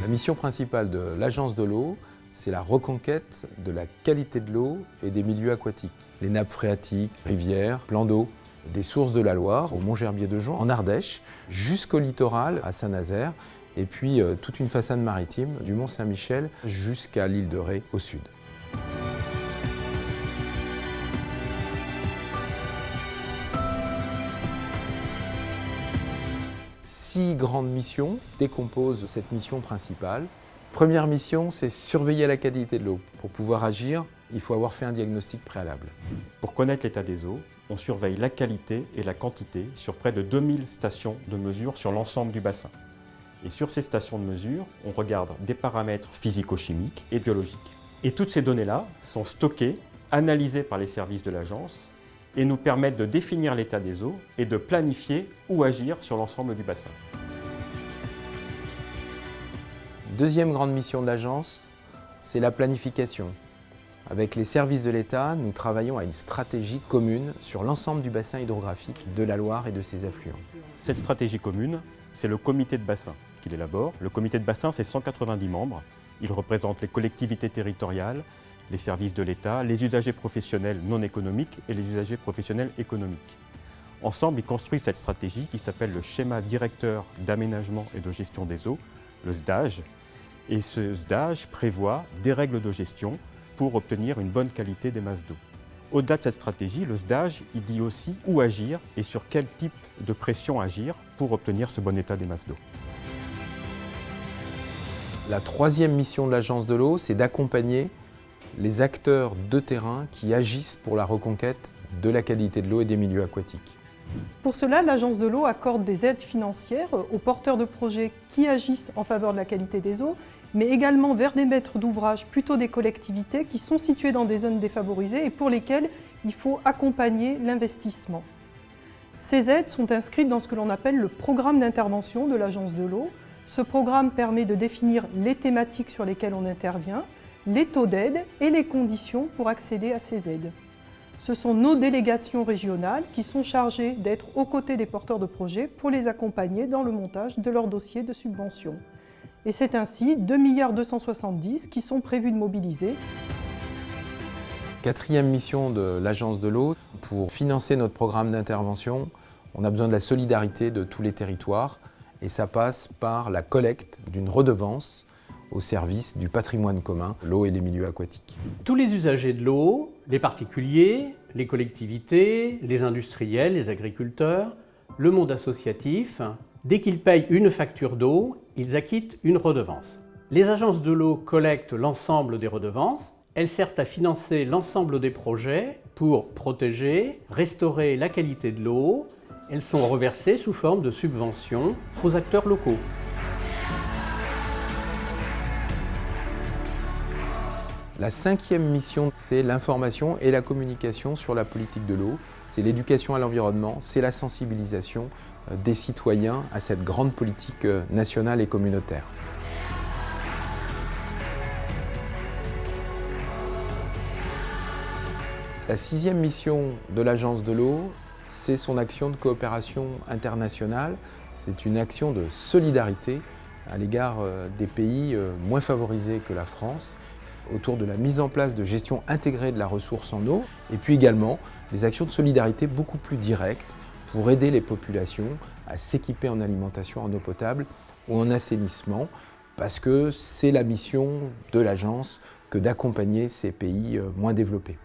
La mission principale de l'Agence de l'eau, c'est la reconquête de la qualité de l'eau et des milieux aquatiques. Les nappes phréatiques, rivières, plans d'eau, des sources de la Loire, au Mont-Gerbier de Jean, en Ardèche, jusqu'au littoral, à Saint-Nazaire, et puis euh, toute une façade maritime du Mont-Saint-Michel jusqu'à l'île de Ré au sud. Six grandes missions décomposent cette mission principale. Première mission, c'est surveiller la qualité de l'eau. Pour pouvoir agir, il faut avoir fait un diagnostic préalable. Pour connaître l'état des eaux, on surveille la qualité et la quantité sur près de 2000 stations de mesure sur l'ensemble du bassin. Et sur ces stations de mesure, on regarde des paramètres physico-chimiques et biologiques. Et toutes ces données-là sont stockées, analysées par les services de l'agence et nous permettent de définir l'état des eaux et de planifier ou agir sur l'ensemble du bassin. Deuxième grande mission de l'agence, c'est la planification. Avec les services de l'État, nous travaillons à une stratégie commune sur l'ensemble du bassin hydrographique de la Loire et de ses affluents. Cette stratégie commune, c'est le comité de bassin qui l'élabore. Le comité de bassin, c'est 190 membres. Il représente les collectivités territoriales, les services de l'État, les usagers professionnels non économiques et les usagers professionnels économiques. Ensemble, ils construisent cette stratégie qui s'appelle le schéma directeur d'aménagement et de gestion des eaux, le SDAGE. Et ce SDAGE prévoit des règles de gestion pour obtenir une bonne qualité des masses d'eau. Au-delà de cette stratégie, le SDAGE dit aussi où agir et sur quel type de pression agir pour obtenir ce bon état des masses d'eau. La troisième mission de l'Agence de l'eau, c'est d'accompagner les acteurs de terrain qui agissent pour la reconquête de la qualité de l'eau et des milieux aquatiques. Pour cela, l'Agence de l'eau accorde des aides financières aux porteurs de projets qui agissent en faveur de la qualité des eaux, mais également vers des maîtres d'ouvrage, plutôt des collectivités, qui sont situées dans des zones défavorisées et pour lesquelles il faut accompagner l'investissement. Ces aides sont inscrites dans ce que l'on appelle le programme d'intervention de l'Agence de l'eau. Ce programme permet de définir les thématiques sur lesquelles on intervient, les taux d'aide et les conditions pour accéder à ces aides. Ce sont nos délégations régionales qui sont chargées d'être aux côtés des porteurs de projets pour les accompagner dans le montage de leur dossier de subvention. Et c'est ainsi 2,270 milliards qui sont prévus de mobiliser. Quatrième mission de l'Agence de l'eau, pour financer notre programme d'intervention, on a besoin de la solidarité de tous les territoires et ça passe par la collecte d'une redevance au service du patrimoine commun, l'eau et les milieux aquatiques. Tous les usagers de l'eau, les particuliers, les collectivités, les industriels, les agriculteurs, le monde associatif, dès qu'ils payent une facture d'eau, ils acquittent une redevance. Les agences de l'eau collectent l'ensemble des redevances. Elles servent à financer l'ensemble des projets pour protéger, restaurer la qualité de l'eau. Elles sont reversées sous forme de subventions aux acteurs locaux. La cinquième mission, c'est l'information et la communication sur la politique de l'eau. C'est l'éducation à l'environnement, c'est la sensibilisation euh, des citoyens à cette grande politique euh, nationale et communautaire. La sixième mission de l'Agence de l'eau, c'est son action de coopération internationale. C'est une action de solidarité à l'égard euh, des pays moins favorisés que la France autour de la mise en place de gestion intégrée de la ressource en eau et puis également des actions de solidarité beaucoup plus directes pour aider les populations à s'équiper en alimentation en eau potable ou en assainissement parce que c'est la mission de l'agence que d'accompagner ces pays euh, moins développés.